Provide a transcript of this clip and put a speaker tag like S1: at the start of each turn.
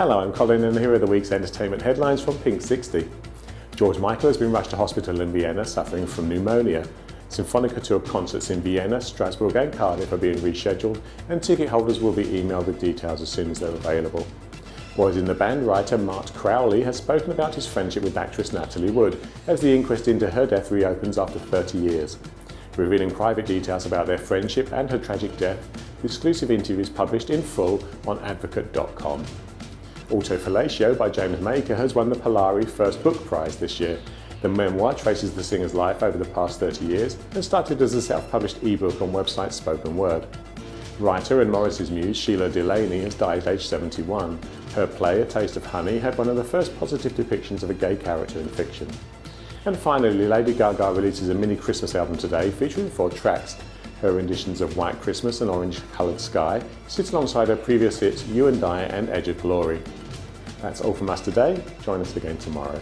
S1: Hello, I'm Colin and here are the week's entertainment headlines from Pink 60. George Michael has been rushed to hospital in Vienna suffering from pneumonia. Symphonica Tour concerts in Vienna, Strasbourg and Cardiff are being rescheduled and ticket holders will be emailed with details as soon as they're available. Boys in the Band writer Mart Crowley has spoken about his friendship with actress Natalie Wood as the inquest into her death reopens after 30 years. Revealing private details about their friendship and her tragic death, the exclusive interview is published in full on advocate.com. Auto Fellatio by James Maker has won the Polari First Book Prize this year. The memoir traces the singer's life over the past 30 years and started as a self-published ebook on website Spoken Word. Writer and Morrissey's muse Shelagh Delaney has died at age 71. Her play, A Taste of Honey, had one of the first positive depictions of a gay character in fiction. And finally, Lady Gaga releases a mini Christmas album today featuring four tracks. Her renditions of White Christmas and Orange Coloured Sky sit alongside her previous hits You and I and Edge of Glory. That's all from us today. Join us again tomorrow.